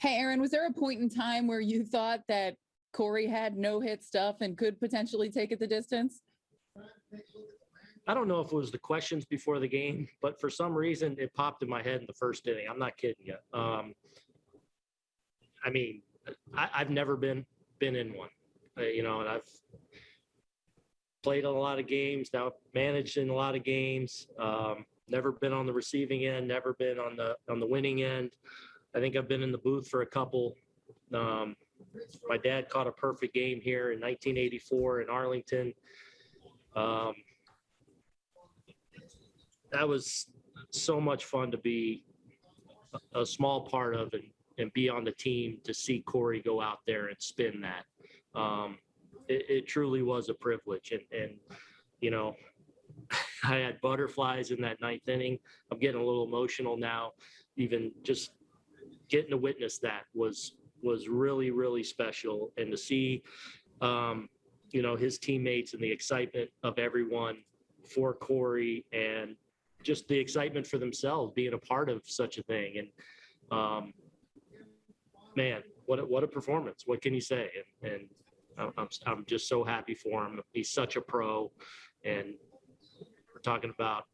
Hey, Aaron, was there a point in time where you thought that Corey had no hit stuff and could potentially take it the distance? I don't know if it was the questions before the game, but for some reason it popped in my head in the first inning. I'm not kidding you. Um, I mean, I, I've never been been in one, uh, you know, and I've played a lot of games, now managed in a lot of games. Um, never been on the receiving end, never been on the on the winning end. I think I've been in the booth for a couple. Um, my dad caught a perfect game here in 1984 in Arlington. Um, that was so much fun to be a, small part of and, and be on the team to see Corey go out there and spin that. Um, it, it truly was a privilege. And, and, you know, I had butterflies in that ninth inning. I'm getting a little emotional now. Even just getting to witness that was was really really special, and to see, um, you know, his teammates and the excitement of everyone for Corey and just the excitement for themselves being a part of such a thing. And um, man, what a, what a performance! What can you say? And, and I'm I'm- just so happy for him. He's such a pro, and we're talking about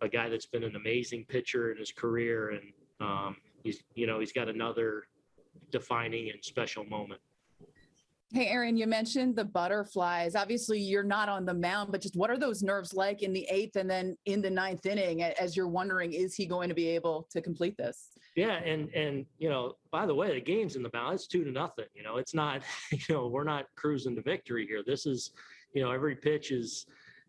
a guy that's been an amazing pitcher in his career, and um, he's you know he's got another defining and special moment. Hey, Aaron, you mentioned the butterflies. Obviously, you're not on the mound, but just what are those nerves like in the eighth and then in the ninth inning as you're wondering, is he going to be able to complete this? Yeah, and and you know, by the way, the game's in the balance. It's two to nothing. You know, it's not. You know, we're not cruising to victory here. This is, you know, every pitch is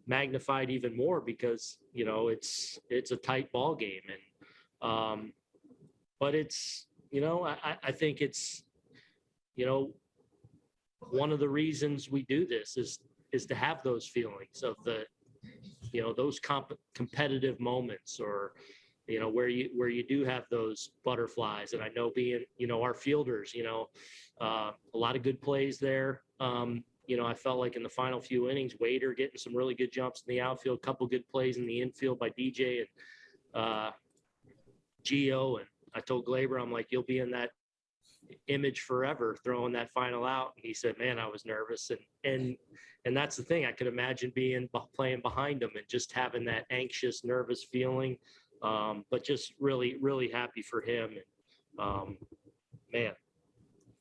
magnified even more because you know it's it's a tight ball game, and um, but it's you know I I- think it's you know one of the reasons we do this is is to have those feelings of the you know those comp- competitive moments or you know where you where you do have those butterflies. And i know being you know our fielders you know uh, a lot of good plays there. Um, you know i felt like in the final few innings wader getting some really good jumps in the outfield a couple good plays in the infield by dj and uh, Gio and i told Gleyber i'm like you'll be in that image forever throwing that final out and he said man i was nervous and and and that's the thing i could imagine being playing behind him and just having that anxious nervous feeling um, but just really, really happy for him. And, um, man,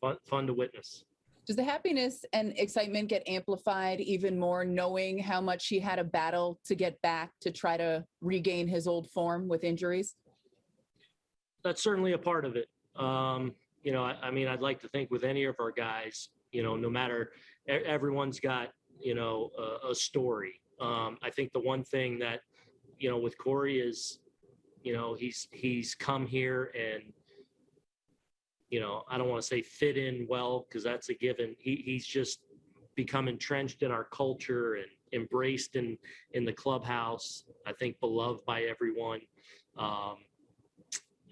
fun, fun to witness. Does the happiness and excitement get amplified even more knowing how much he had a battle to get back to try to regain his old form with injuries? That's certainly a part of it. Um, you know, I, I mean, I'd like to think with any of our guys, you know, no matter everyone's got, you know, a, a story. Um, I think the one thing that, you know, with Corey is, you know, he's he's come here and you know, I don't want to say fit in well because that's a given. He he's just become entrenched in our culture and embraced in in the clubhouse. I think beloved by everyone, um,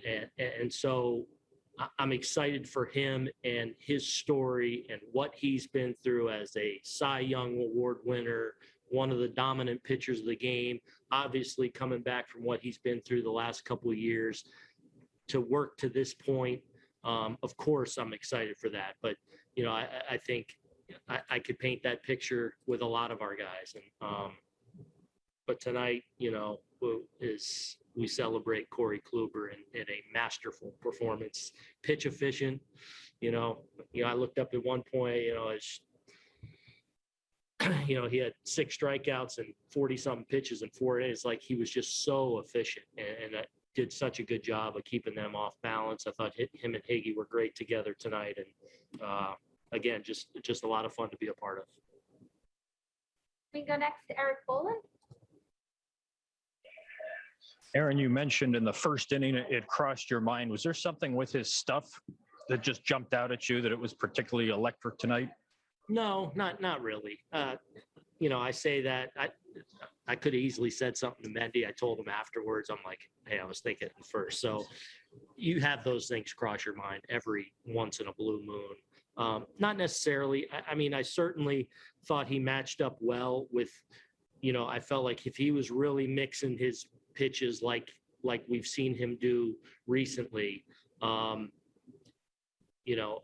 and and so I'm excited for him and his story and what he's been through as a Cy Young Award winner, one of the dominant pitchers of the game. Obviously, coming back from what he's been through the last couple of years to work to this point. Um, of course, I'm excited for that. But you know, I, I- think I, I could paint that picture with a lot of our guys. And um, but tonight, you know, is we celebrate Corey Kluber in, in a masterful performance, pitch efficient. You know, you know, I looked up at one point, you know, you know, he had six strikeouts and 40 something pitches in four innings. Like he was just so efficient and, and did such a good job of keeping them off balance. I thought him and Higgy were great together tonight. And uh, again, just, just a lot of fun to be a part of. We go next to Erik Boland. Aaron, you mentioned in the first inning, it- crossed your mind. Was there something with his stuff that just jumped out at you that it was particularly electric tonight? No, not not really. Uh, you know, I say that I I could have easily said something to Mendy. I told him afterwards. I'm like, hey, I was thinking first. So you have those things cross your mind every once in a blue moon. Um, not necessarily. I, I mean, I certainly thought he matched up well with. You know, I felt like if he was really mixing his pitches like like we've seen him do recently, um, you know,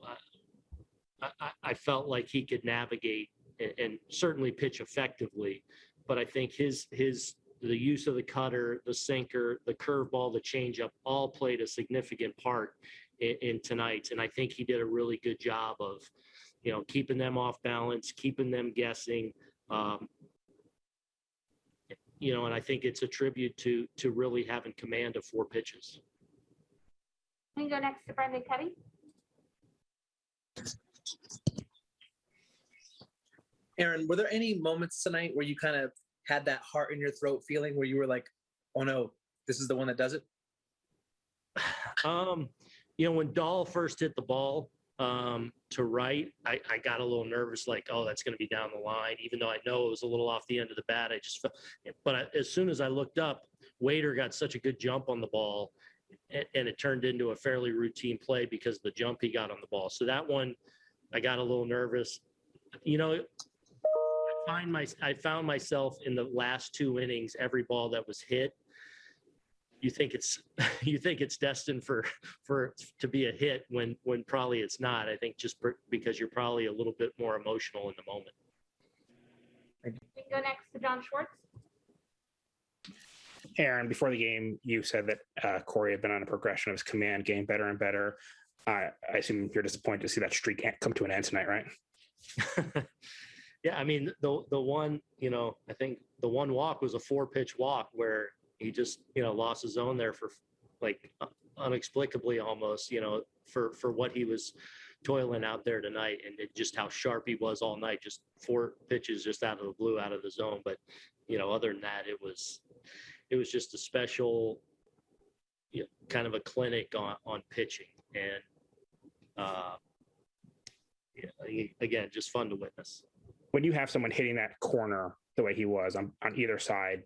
I, I, I felt like he could navigate and, and certainly pitch effectively. But I think his his the use of the cutter, the sinker, the curveball, the changeup all played a significant part in, in tonight. And I think he did a really good job of, you know, keeping them off balance, keeping them guessing. Um, you know, and I think it's a tribute to to really having command of four pitches. We can go next to Brendan Kuty. Aaron, were there any moments tonight where you kind of had that heart in your throat feeling where you were like, oh no, this is the one that does it? Um, you know, when Dahl first hit the ball um, to right, I, I got a little nervous, like, oh, that's going to be down the line, even though I know it was a little off the end of the bat. I just felt, but I, as soon as I looked up, Wader got such a good jump on the ball, and, and it turned into a fairly routine play because of the jump he got on the ball. So that one, I got a little nervous. You know, I find my I found myself in the last two innings, every ball that was hit, you think it's you think it's destined for for to be a hit when when probably it's not. I think just per- because you're probably a little bit more emotional in the moment. We can go next to John Schwartz. Aaron, before the game, you said that uh, Corey had been on a progression of his command game better and better. Uh, I assume you're disappointed to see that streak come to an end tonight, right? yeah, I mean the the one you know I think the one walk was a four pitch walk where he just you know lost his own there for like unexplicably almost you know for for what he was toiling out there tonight and it, just how sharp he was all night just four pitches just out of the blue out of the zone. But you know other than that it was it was just a special you know, kind of a clinic on on pitching. And uh yeah, again just fun to witness. When you have someone hitting that corner the way he was on, on either side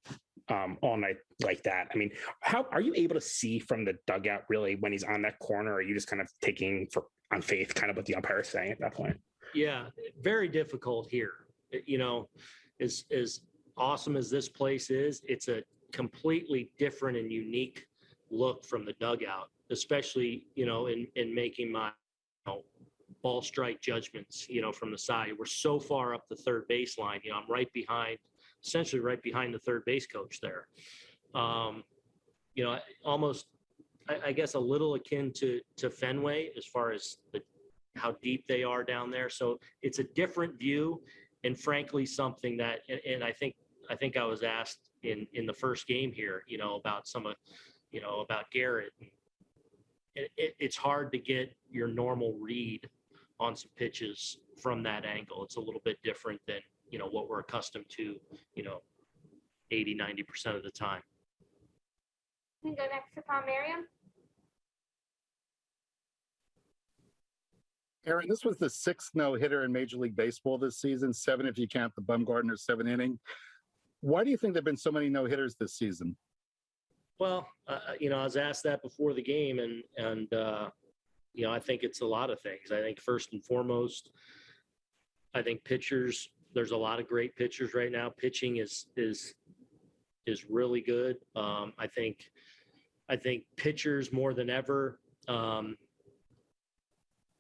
um, all night like that, I mean, how are you able to see from the dugout really when he's on that corner? Or are you just kind of taking for on faith, kind of what the umpire is saying at that point? Yeah, very difficult here. You know, as as awesome as this place is, it's a completely different and unique look from the dugout, especially you know in in making my you know, ball strike judgments. You know, from the side, we're so far up the third baseline. You know, I'm right behind, essentially right behind the third base coach there. Um, you know, almost, I, I guess, a little akin to to Fenway as far as the how deep they are down there. So it's a different view, and frankly, something that, and, and I think I think I was asked in in the first game here, you know, about some of, you know, about Gerrit. It, it, it's hard to get your normal read on some pitches from that angle. It's a little bit different than you know what we're accustomed to, you know, 80, 90 percent of the time. We can go next to Tom Merriam. Aaron, this was the sixth no hitter in Major League Baseball this season, seven if you count the Bumgarner seven inning. Why do you think there have been so many no hitters this season? Well, uh, you know, I was asked that before the game, and and uh, you know, I think it's a lot of things. I think first and foremost, I think pitchers. There's a lot of great pitchers right now. Pitching is is is really good. Um, I think I think pitchers more than ever. Um,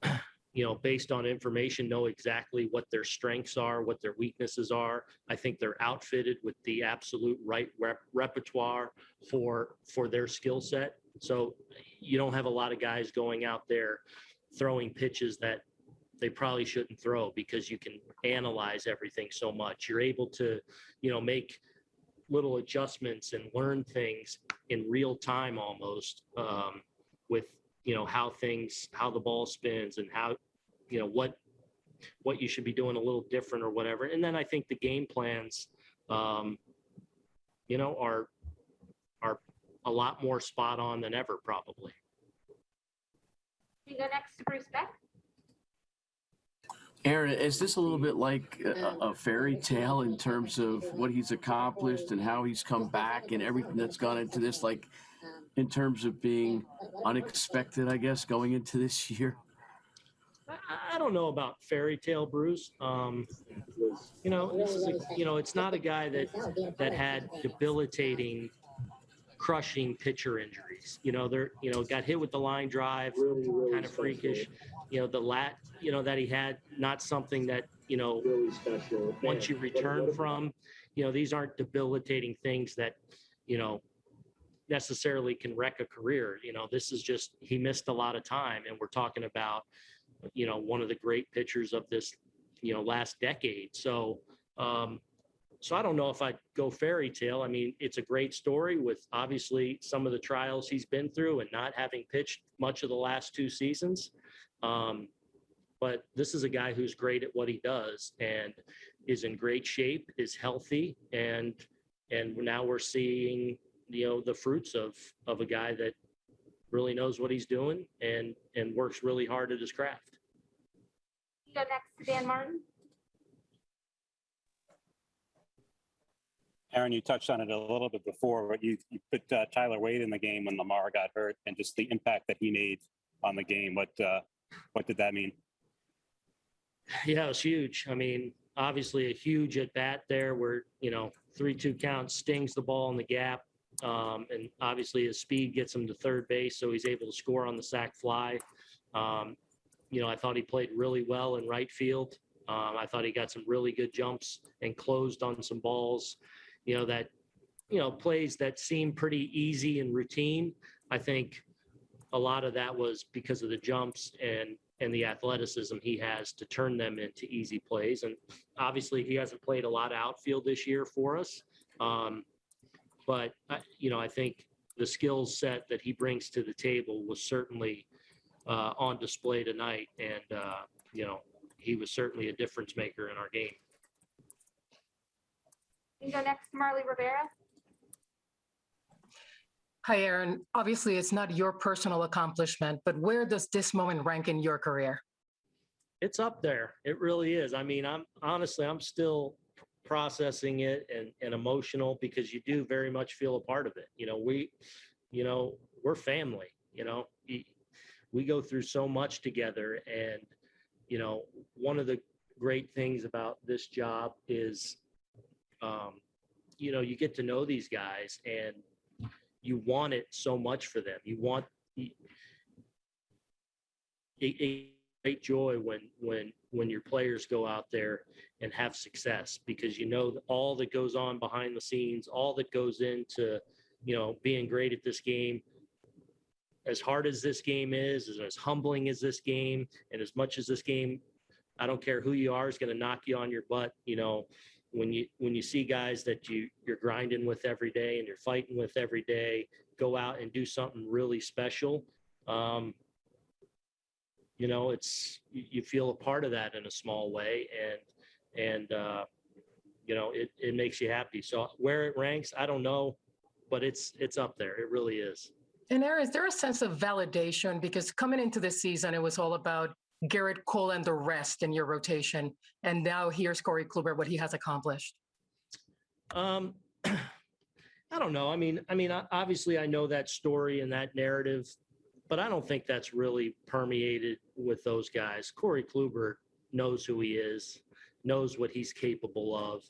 you know, based on information, know exactly what their strengths are, what their weaknesses are. I think they're outfitted with the absolute right rep- repertoire for for their skill set. So you don't have a lot of guys going out there throwing pitches that they probably shouldn't throw because you can analyze everything so much. You're able to, you know, make little adjustments and learn things in real time almost um, with you know how things how the ball spins and how you know what what you should be doing a little different or whatever and then i think the game plans um, you know are are a lot more spot on than ever probably can go next to Bruce Beck. Aaron, is this a little bit like a, a fairy tale in terms of what he's accomplished and how he's come back and everything that's gone into this? Like, in terms of being unexpected, I guess, going into this year? I- I don't know about fairy tale Bruce. Um, you know, this is a, you know, it's not a guy that that had debilitating crushing pitcher injuries. You know, they're, you know, got hit with the line drive, kind of freakish. You know, the lat, you know, that he had, not something that, you know, really special once you return from, you know, these aren't debilitating things that, you know, necessarily can wreck a career. You know, this is just, he missed a lot of time and we're talking about, you know, one of the great pitchers of this, you know, last decade. So, um, so I don't know if I'd go fairy tale. I mean, it's a great story with obviously some of the trials he's been through and not having pitched much of the last two seasons. Um, but this is a guy who's great at what he does and is in great shape, is healthy, and and now we're seeing you know the fruits of of a guy that really knows what he's doing and and works really hard at his craft. Go next to Dan Martin. Aaron, you touched on it a little bit before, but you, you put uh, Tyler Wade in the game when Lamar got hurt and just the impact that he made on the game. What, uh, what did that mean? Yeah, it was huge. I mean, obviously a huge at bat there where, you know, three, two count stings the ball in the gap. Um, and obviously his speed gets him to third base, so he's able to score on the sac fly. Um, you know, I thought he played really well in right field. Um, I thought he got some really good jumps and closed on some balls, you know, that, you know, plays that seem pretty easy and routine. I think a lot of that was because of the jumps and and the athleticism he has to turn them into easy plays. And obviously, he hasn't played a lot of outfield this year for us. Um, but I- you know, I think the skill set that he brings to the table was certainly uh, on display tonight, and uh, you know, he was certainly a difference maker in our game. We go next to Marley Rivera. Hi, Aaron. Obviously, it's not your personal accomplishment, but where does this moment rank in your career? It's up there. It really is. I mean, I'm honestly, I'm still processing it and, and emotional because you do very much feel a part of it. You know, we, you know, we're family, you know, we go through so much together. And, you know, one of the great things about this job is, um, you know, you get to know these guys and you want it so much for them. You want, it, it great joy when when when your players go out there and have success because you know all that goes on behind the scenes all that goes into you know being great at this game as hard as this game is as, as humbling as this game and as much as this game i don't care who you are is going to knock you on your butt you know when you when you see guys that you you're grinding with every day and you're fighting with every day go out and do something really special um, you know it's you, feel a part of that in a small way and and uh you know it it makes you happy. So where it ranks i don't know but it's it's up there. It really is. And there is there a sense of validation? Because coming into this season, it was all about Gerrit Cole and the rest in your rotation. And now here's Corey Kluber, what he has accomplished. um i don't know. I mean i mean obviously i know that story and that narrative but i don't think that's really permeated with those guys. Corey kluber knows who he is knows what he's capable of.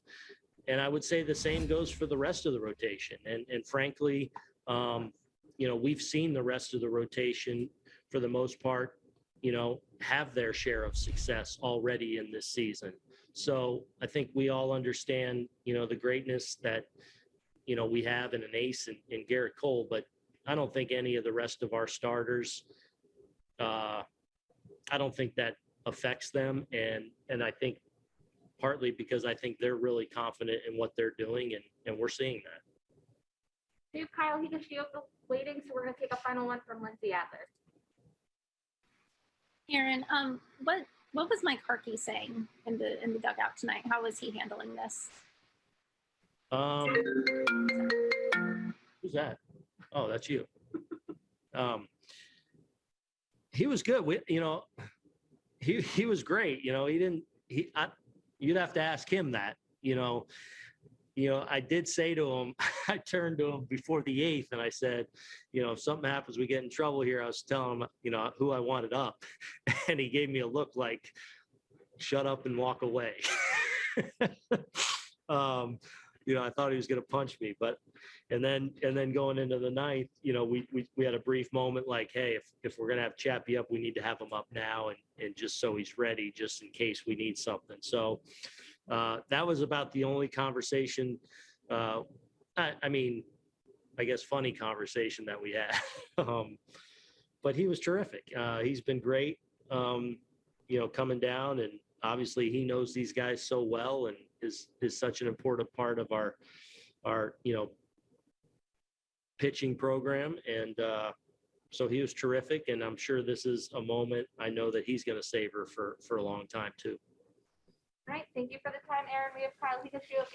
And i would say the same goes for the rest of the rotation. And and frankly um you know we've seen the rest of the rotation for the most part you know have their share of success already in this season so I think we all understand, you know, the greatness that, you know, we have in an ace in, in Gerrit Cole, but I don't think any of the rest of our starters, uh, I don't think that affects them. And, and I think partly because I think they're really confident in what they're doing and, and we're seeing that. Dave Kyle Higashioka waiting, so we're gonna take a final one from Lindsay Adler. Aaron, um, what what was Mike Harkey saying in the in the dugout tonight? How was he handling this? Um, who's that? Oh, that's you. Um, he was good. We, you know, he he was great. You know, he didn't. He, I, you'd have to ask him that. You know, you know, I did say to him, I turned to him before the eighth, and I said, you know, if something happens, we get in trouble here. I was telling him, you know, who I wanted up, and he gave me a look like, shut up and walk away. um, you know, I thought he was going to punch me, but, and then, and then going into the ninth, you know, we, we, we had a brief moment like, hey, if, if we're going to have Chappie up, we need to have him up now and, and just so he's ready, just in case we need something. So uh, that was about the only conversation, uh, I, I mean, I guess funny conversation that we had. um, but he was terrific. Uh, he's been great, um, you know, coming down and obviously he knows these guys so well and is, is such an important part of our, our, you know, pitching program. And, uh, so he was terrific and I'm sure this is a moment I know that he's going to savor for, for a long time too. All right, thank you for the time, Aaron. We have Kyle Higashiok,